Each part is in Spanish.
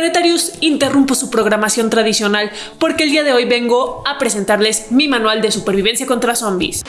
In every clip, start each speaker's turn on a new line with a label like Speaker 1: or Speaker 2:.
Speaker 1: Planetarius interrumpo su programación tradicional porque el día de hoy vengo a presentarles mi manual de supervivencia contra zombies.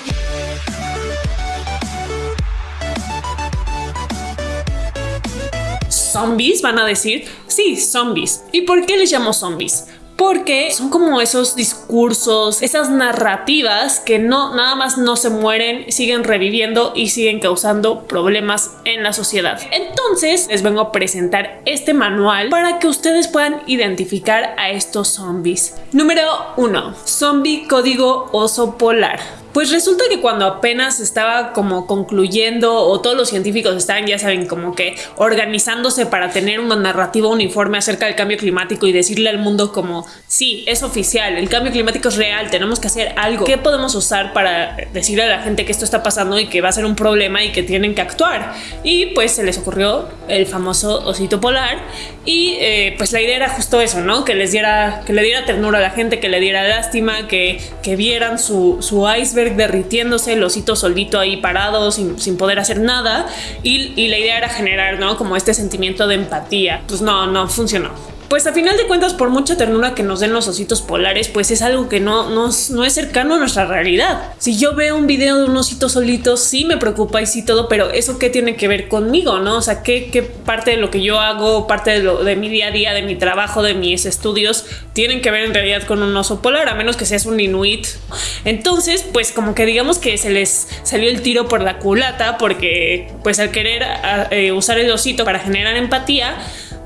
Speaker 1: ¿Zombies? Van a decir. Sí, zombies. ¿Y por qué les llamo zombies? Porque son como esos discursos, esas narrativas que no nada más no se mueren, siguen reviviendo y siguen causando problemas en la sociedad. Entonces les vengo a presentar este manual para que ustedes puedan identificar a estos zombies. Número 1. Zombie código oso polar. Pues resulta que cuando apenas estaba como concluyendo o todos los científicos estaban, ya saben, como que organizándose para tener una narrativa uniforme acerca del cambio climático y decirle al mundo como, sí, es oficial, el cambio climático es real, tenemos que hacer algo. ¿Qué podemos usar para decirle a la gente que esto está pasando y que va a ser un problema y que tienen que actuar? Y pues se les ocurrió el famoso osito polar y eh, pues la idea era justo eso, ¿no? Que les diera, que le diera ternura a la gente, que le diera lástima, que, que vieran su, su iceberg derritiéndose, el osito solito ahí parado sin, poder hacer nada y, y, la idea era generar, ¿no? Como este sentimiento de empatía. Pues no, no funcionó pues a final de cuentas, por mucha ternura que nos den los ositos polares, pues es algo que no, no, no es cercano a nuestra realidad. Si yo veo un video de un osito solito, sí me preocupa y sí todo, pero eso qué tiene que ver conmigo, ¿no? O sea, qué, qué parte de lo que yo hago, parte de, lo, de mi día a día, de mi trabajo, de mis estudios, tienen que ver en realidad con un oso polar, a menos que seas un inuit. Entonces, pues como que digamos que se les salió el tiro por la culata, porque pues al querer eh, usar el osito para generar empatía,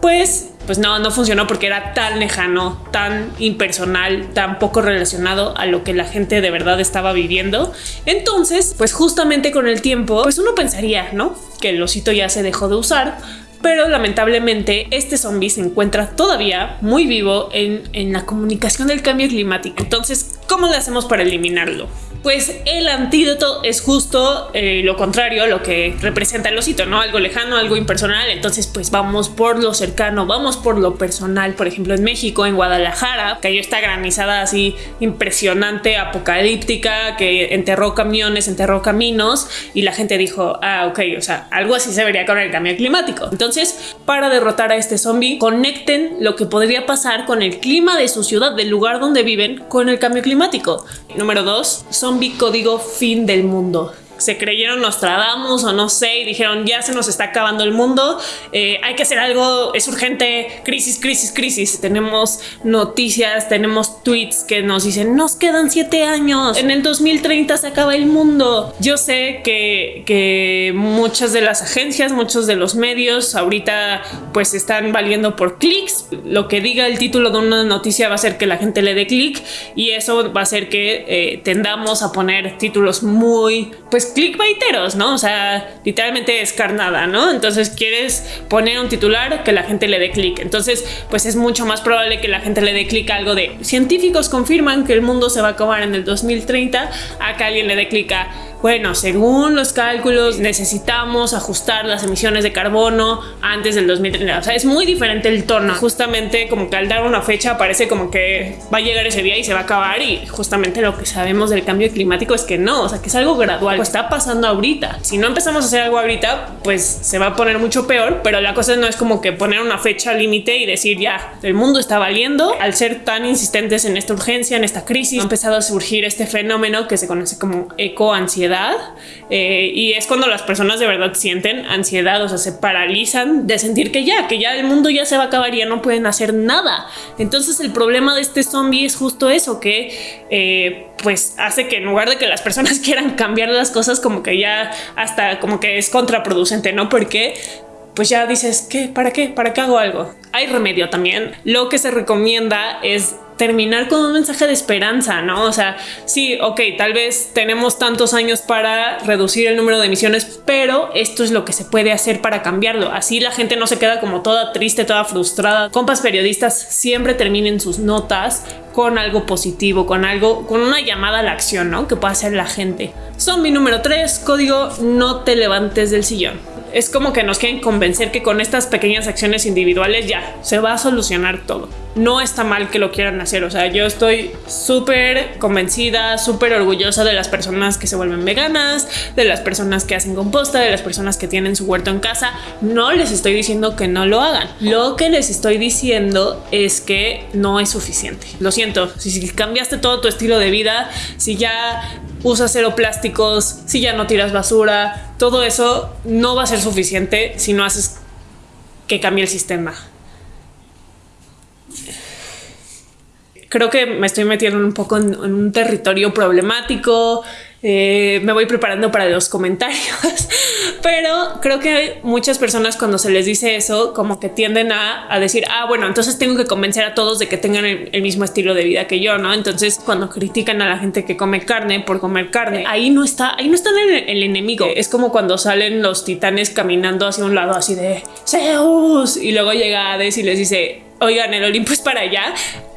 Speaker 1: pues pues no, no funcionó porque era tan lejano, tan impersonal, tan poco relacionado a lo que la gente de verdad estaba viviendo. Entonces, pues justamente con el tiempo, pues uno pensaría, ¿no? Que el osito ya se dejó de usar, pero lamentablemente este zombie se encuentra todavía muy vivo en, en, la comunicación del cambio climático. Entonces, ¿cómo le hacemos para eliminarlo? Pues el antídoto es justo eh, lo contrario lo que representa el osito, ¿no? Algo lejano, algo impersonal. Entonces, pues vamos por lo cercano, vamos por lo personal. Por ejemplo, en México, en Guadalajara, cayó esta granizada así impresionante, apocalíptica, que enterró camiones, enterró caminos y la gente dijo, ah, ok, o sea, algo así se vería con el cambio climático. Entonces, para derrotar a este zombie, conecten lo que podría pasar con el clima de su ciudad, del lugar donde viven, con el cambio climático. Número dos, son código fin del mundo se creyeron Nostradamus o no sé y dijeron ya se nos está acabando el mundo, eh, hay que hacer algo, es urgente, crisis, crisis, crisis. Tenemos noticias, tenemos tweets que nos dicen nos quedan siete años, en el 2030 se acaba el mundo. Yo sé que, que muchas de las agencias, muchos de los medios ahorita pues están valiendo por clics. Lo que diga el título de una noticia va a hacer que la gente le dé clic y eso va a hacer que eh, tendamos a poner títulos muy pues clickbaiteros, ¿no? O sea, literalmente es carnada, ¿no? Entonces quieres poner un titular que la gente le dé clic. Entonces, pues es mucho más probable que la gente le dé clic a algo de científicos confirman que el mundo se va a acabar en el 2030 a alguien le dé clic a bueno, según los cálculos necesitamos ajustar las emisiones de carbono antes del 2030. O sea, es muy diferente el tono. Justamente como que al dar una fecha parece como que va a llegar ese día y se va a acabar y justamente lo que sabemos del cambio climático es que no, o sea, que es algo gradual. Pues está pasando ahorita. Si no empezamos a hacer algo ahorita, pues se va a poner mucho peor, pero la cosa no es como que poner una fecha límite y decir ya, el mundo está valiendo. Al ser tan insistentes en esta urgencia, en esta crisis, ha empezado a surgir este fenómeno que se conoce como ecoansiedad eh, y es cuando las personas de verdad sienten ansiedad, o sea, se paralizan de sentir que ya, que ya el mundo ya se va a acabar y ya no pueden hacer nada. Entonces el problema de este zombie es justo eso, que eh, pues hace que en lugar de que las personas quieran cambiar las cosas, como que ya hasta como que es contraproducente, ¿no? Porque pues ya dices, ¿qué? ¿Para qué? ¿Para qué hago algo? Hay remedio también. Lo que se recomienda es terminar con un mensaje de esperanza, ¿no? O sea, sí, ok, tal vez tenemos tantos años para reducir el número de emisiones, pero esto es lo que se puede hacer para cambiarlo. Así la gente no se queda como toda triste, toda frustrada. Compas periodistas siempre terminen sus notas con algo positivo, con algo, con una llamada a la acción, ¿no? Que pueda hacer la gente. Zombie número 3, código no te levantes del sillón es como que nos quieren convencer que con estas pequeñas acciones individuales ya se va a solucionar todo. No está mal que lo quieran hacer, o sea, yo estoy súper convencida, súper orgullosa de las personas que se vuelven veganas, de las personas que hacen composta, de las personas que tienen su huerto en casa. No les estoy diciendo que no lo hagan. Lo que les estoy diciendo es que no es suficiente. Lo siento, si cambiaste todo tu estilo de vida, si ya usas cero plásticos, si ya no tiras basura, todo eso no va a ser suficiente si no haces que cambie el sistema. Creo que me estoy metiendo un poco en, en un territorio problemático, eh, me voy preparando para los comentarios, pero creo que muchas personas cuando se les dice eso, como que tienden a, decir, ah, bueno, entonces tengo que convencer a todos de que tengan el, mismo estilo de vida que yo, ¿no? Entonces cuando critican a la gente que come carne por comer carne, ahí no está, ahí no está el, el enemigo. Es como cuando salen los titanes caminando hacia un lado así de Zeus y luego llega Hades y les dice, oigan, el Olimpo es para allá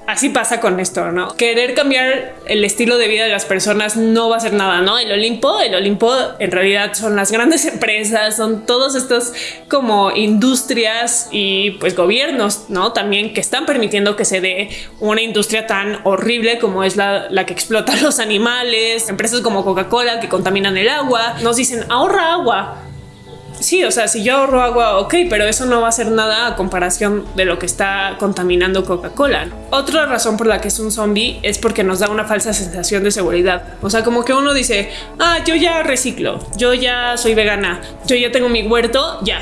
Speaker 1: así pasa con esto, ¿no? Querer cambiar el estilo de vida de las personas no va a ser nada, ¿no? El Olimpo, el Olimpo en realidad son las grandes empresas, son todas estas como industrias y pues gobiernos, ¿no? También que están permitiendo que se dé una industria tan horrible como es la, la que explota los animales, empresas como Coca-Cola que contaminan el agua, nos dicen ahorra agua, Sí, o sea, si yo ahorro agua, ok, pero eso no va a ser nada a comparación de lo que está contaminando Coca-Cola. Otra razón por la que es un zombie es porque nos da una falsa sensación de seguridad. O sea, como que uno dice, ah, yo ya reciclo, yo ya soy vegana, yo ya tengo mi huerto, ya,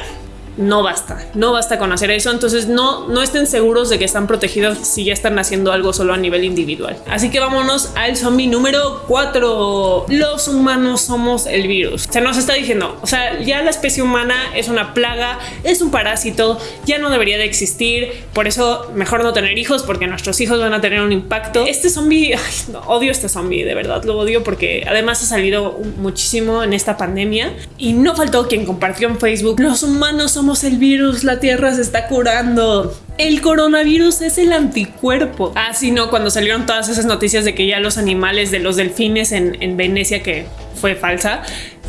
Speaker 1: no basta, no basta con hacer eso. Entonces no, no estén seguros de que están protegidos si ya están haciendo algo solo a nivel individual. Así que vámonos al zombie número 4. Los humanos somos el virus. Se nos está diciendo, o sea, ya la especie humana es una plaga, es un parásito, ya no debería de existir. Por eso mejor no tener hijos porque nuestros hijos van a tener un impacto. Este zombie, odio este zombie, de verdad lo odio porque además ha salido muchísimo en esta pandemia y no faltó quien compartió en Facebook. Los humanos somos el virus, la Tierra se está curando. El coronavirus es el anticuerpo. Ah, sí, no, cuando salieron todas esas noticias de que ya los animales de los delfines en, en Venecia, que fue falsa,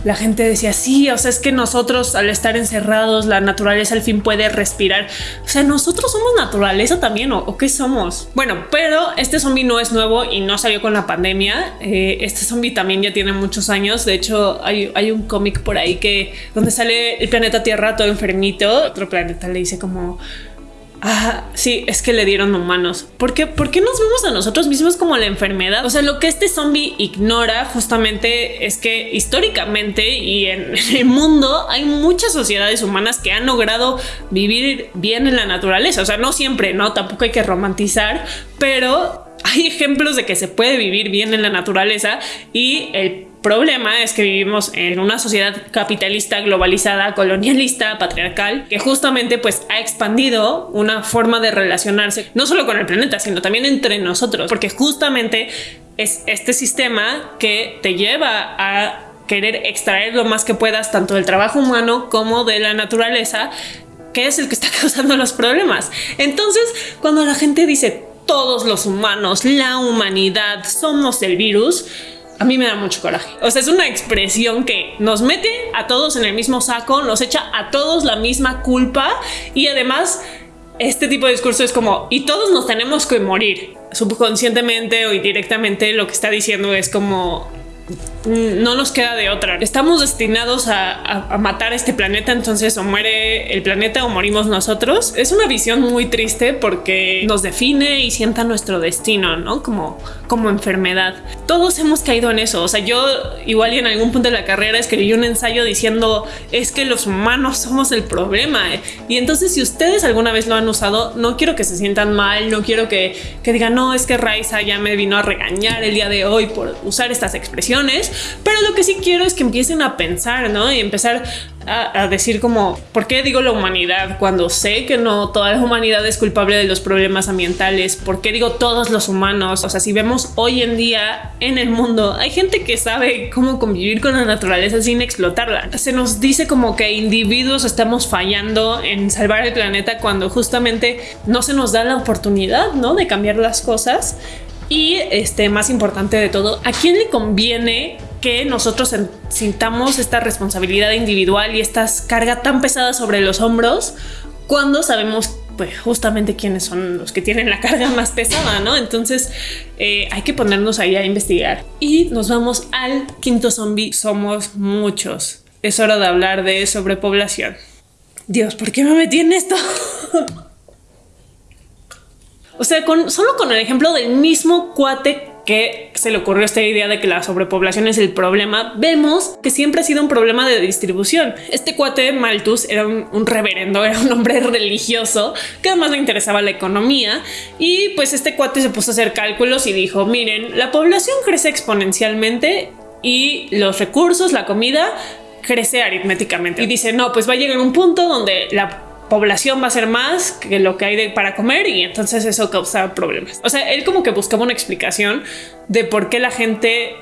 Speaker 1: la gente decía, sí, o sea, es que nosotros al estar encerrados, la naturaleza al fin puede respirar. O sea, nosotros somos naturaleza también, ¿o, qué somos? Bueno, pero este zombie no es nuevo y no salió con la pandemia. Eh, este zombie también ya tiene muchos años. De hecho, hay, hay un cómic por ahí que donde sale el planeta Tierra todo enfermito. Otro planeta le dice como Ah, sí, es que le dieron humanos. ¿Por qué? ¿Por qué nos vemos a nosotros mismos como la enfermedad? O sea, lo que este zombie ignora justamente es que históricamente y en el mundo hay muchas sociedades humanas que han logrado vivir bien en la naturaleza. O sea, no siempre, no, tampoco hay que romantizar, pero hay ejemplos de que se puede vivir bien en la naturaleza y el problema es que vivimos en una sociedad capitalista, globalizada, colonialista, patriarcal, que justamente pues ha expandido una forma de relacionarse no solo con el planeta, sino también entre nosotros, porque justamente es este sistema que te lleva a querer extraer lo más que puedas tanto del trabajo humano como de la naturaleza, que es el que está causando los problemas. Entonces, cuando la gente dice todos los humanos, la humanidad, somos el virus, a mí me da mucho coraje. O sea, es una expresión que nos mete a todos en el mismo saco, nos echa a todos la misma culpa y además este tipo de discurso es como, y todos nos tenemos que morir. Subconscientemente o indirectamente lo que está diciendo es como, no nos queda de otra. Estamos destinados a, matar este planeta, entonces o muere el planeta o morimos nosotros. Es una visión muy triste porque nos define y sienta nuestro destino, ¿no? Como, como enfermedad. Todos hemos caído en eso. O sea, yo igual en algún punto de la carrera escribí un ensayo diciendo es que los humanos somos el problema. Y entonces si ustedes alguna vez lo han usado, no quiero que se sientan mal, no quiero que, que digan, no, es que Raiza ya me vino a regañar el día de hoy por usar estas expresiones pero lo que sí quiero es que empiecen a pensar, ¿no? Y empezar a, decir como, ¿por qué digo la humanidad cuando sé que no toda la humanidad es culpable de los problemas ambientales? ¿Por qué digo todos los humanos? O sea, si vemos hoy en día en el mundo, hay gente que sabe cómo convivir con la naturaleza sin explotarla. Se nos dice como que individuos estamos fallando en salvar el planeta cuando justamente no se nos da la oportunidad, ¿no? De cambiar las cosas. Y este, más importante de todo, ¿a quién le conviene que nosotros sintamos esta responsabilidad individual y esta carga tan pesada sobre los hombros cuando sabemos pues justamente quiénes son los que tienen la carga más pesada, ¿no? Entonces eh, hay que ponernos ahí a investigar. Y nos vamos al quinto zombie. Somos muchos. Es hora de hablar de sobrepoblación. Dios, ¿por qué me metí en esto? o sea, con, solo con el ejemplo del mismo cuate que se le ocurrió esta idea de que la sobrepoblación es el problema, vemos que siempre ha sido un problema de distribución. Este cuate Malthus era un, reverendo, era un hombre religioso que además le interesaba la economía y pues este cuate se puso a hacer cálculos y dijo, miren, la población crece exponencialmente y los recursos, la comida, crece aritméticamente. Y dice, no, pues va a llegar un punto donde la población va a ser más que lo que hay de, para comer y entonces eso causa problemas. O sea, él como que buscaba una explicación de por qué la gente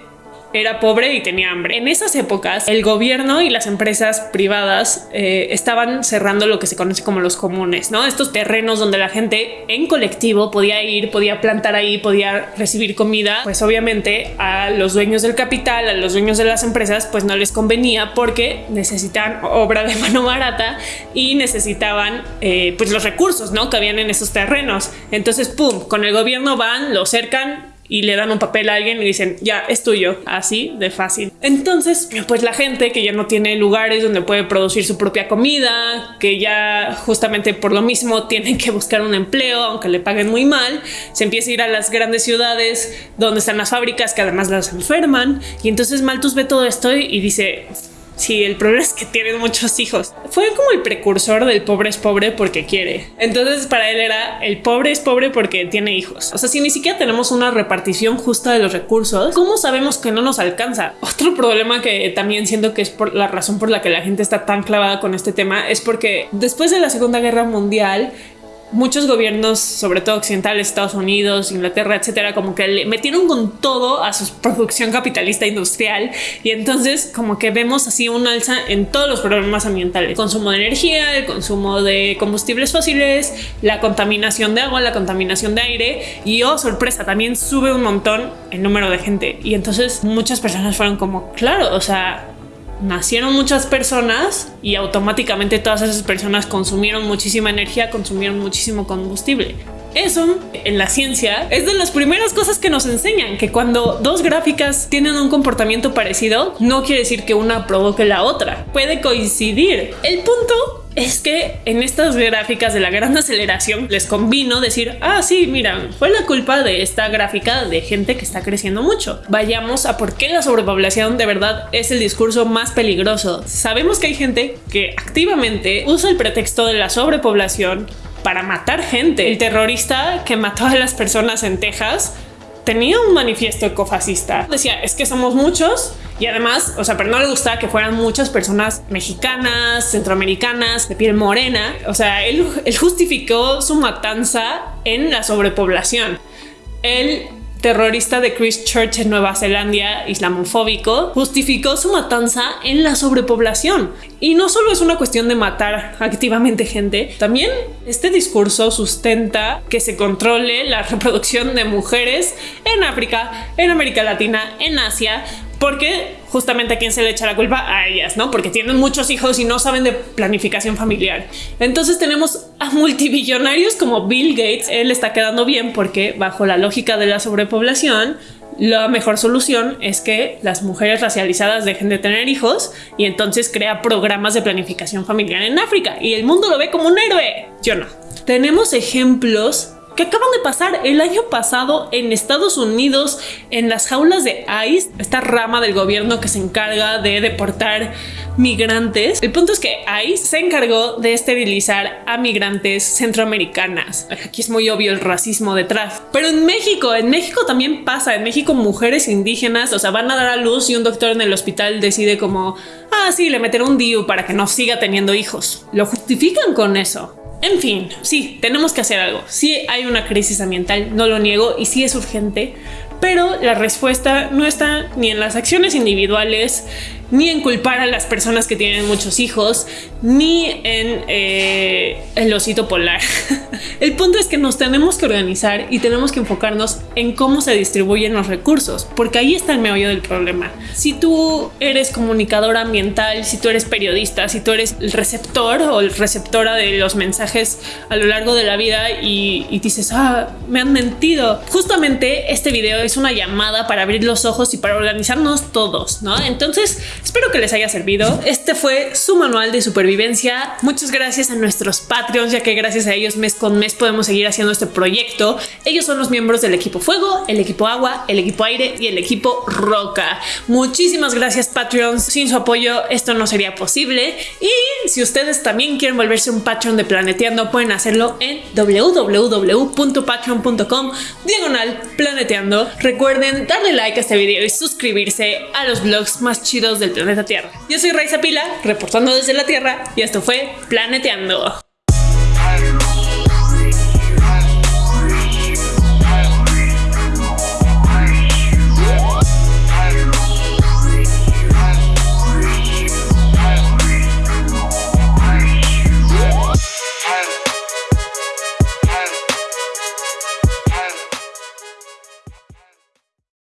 Speaker 1: era pobre y tenía hambre. En esas épocas, el gobierno y las empresas privadas eh, estaban cerrando lo que se conoce como los comunes, ¿no? Estos terrenos donde la gente en colectivo podía ir, podía plantar ahí, podía recibir comida. Pues obviamente a los dueños del capital, a los dueños de las empresas, pues no les convenía porque necesitaban obra de mano barata y necesitaban eh, pues los recursos, ¿no? Que habían en esos terrenos. Entonces, pum, con el gobierno van, lo cercan, y le dan un papel a alguien y dicen ya es tuyo así de fácil. Entonces pues la gente que ya no tiene lugares donde puede producir su propia comida que ya justamente por lo mismo tienen que buscar un empleo aunque le paguen muy mal se empieza a ir a las grandes ciudades donde están las fábricas que además las enferman. Y entonces Malthus ve todo esto y dice Sí, el problema es que tienen muchos hijos. Fue como el precursor del pobre es pobre porque quiere. Entonces para él era el pobre es pobre porque tiene hijos. O sea, si ni siquiera tenemos una repartición justa de los recursos, ¿cómo sabemos que no nos alcanza? Otro problema que también siento que es por la razón por la que la gente está tan clavada con este tema es porque después de la Segunda Guerra Mundial muchos gobiernos, sobre todo occidentales, Estados Unidos, Inglaterra, etcétera, como que le metieron con todo a su producción capitalista industrial. Y entonces como que vemos así un alza en todos los problemas ambientales, consumo de energía, el consumo de combustibles fósiles, la contaminación de agua, la contaminación de aire. Y oh sorpresa, también sube un montón el número de gente. Y entonces muchas personas fueron como, claro, o sea, nacieron muchas personas y automáticamente todas esas personas consumieron muchísima energía, consumieron muchísimo combustible. Eso en la ciencia es de las primeras cosas que nos enseñan, que cuando dos gráficas tienen un comportamiento parecido, no quiere decir que una provoque la otra, puede coincidir. El punto es que en estas gráficas de la gran aceleración les convino decir, ah, sí, mira, fue la culpa de esta gráfica de gente que está creciendo mucho. Vayamos a por qué la sobrepoblación de verdad es el discurso más peligroso. Sabemos que hay gente que activamente usa el pretexto de la sobrepoblación para matar gente. El terrorista que mató a las personas en Texas tenía un manifiesto ecofascista. Decía, es que somos muchos y además, o sea, pero no le gustaba que fueran muchas personas mexicanas, centroamericanas, de piel morena. O sea, él, él justificó su matanza en la sobrepoblación. Él terrorista de Christchurch en Nueva Zelanda, islamofóbico, justificó su matanza en la sobrepoblación. Y no solo es una cuestión de matar activamente gente, también este discurso sustenta que se controle la reproducción de mujeres en África, en América Latina, en Asia, porque justamente a quién se le echa la culpa a ellas, ¿no? Porque tienen muchos hijos y no saben de planificación familiar. Entonces tenemos a multibillonarios como Bill Gates. Él está quedando bien porque bajo la lógica de la sobrepoblación, la mejor solución es que las mujeres racializadas dejen de tener hijos y entonces crea programas de planificación familiar en África y el mundo lo ve como un héroe. Yo no. Tenemos ejemplos que acaban de pasar el año pasado en Estados Unidos en las jaulas de ICE, esta rama del gobierno que se encarga de deportar migrantes. El punto es que ICE se encargó de esterilizar a migrantes centroamericanas. Aquí es muy obvio el racismo detrás. Pero en México, en México también pasa. En México mujeres indígenas, o sea, van a dar a luz y un doctor en el hospital decide como, ah, sí, le meteré un DIU para que no siga teniendo hijos. Lo justifican con eso. En fin, sí, tenemos que hacer algo. Sí hay una crisis ambiental, no lo niego, y sí es urgente, pero la respuesta no está ni en las acciones individuales, ni en culpar a las personas que tienen muchos hijos, ni en eh, el osito polar. el punto es que nos tenemos que organizar y tenemos que enfocarnos en cómo se distribuyen los recursos, porque ahí está el meollo del problema. Si tú eres comunicador ambiental, si tú eres periodista, si tú eres el receptor o el receptora de los mensajes a lo largo de la vida y, y dices, ah, me han mentido. Justamente este video es una llamada para abrir los ojos y para organizarnos todos, ¿no? Entonces, espero que les haya servido. Este fue su manual de supervivencia. Muchas gracias a nuestros Patreons, ya que gracias a ellos mes con mes podemos seguir haciendo este proyecto. Ellos son los miembros del equipo Fuego, el equipo Agua, el equipo Aire y el equipo Roca. Muchísimas gracias Patreons. Sin su apoyo esto no sería posible. Y si ustedes también quieren volverse un Patreon de Planeteando, pueden hacerlo en www.patreon.com diagonal planeteando. Recuerden darle like a este video y suscribirse a los blogs más chidos del planeta Tierra. Yo soy Raiza Pila, reportando desde la Tierra y esto fue Planeteando.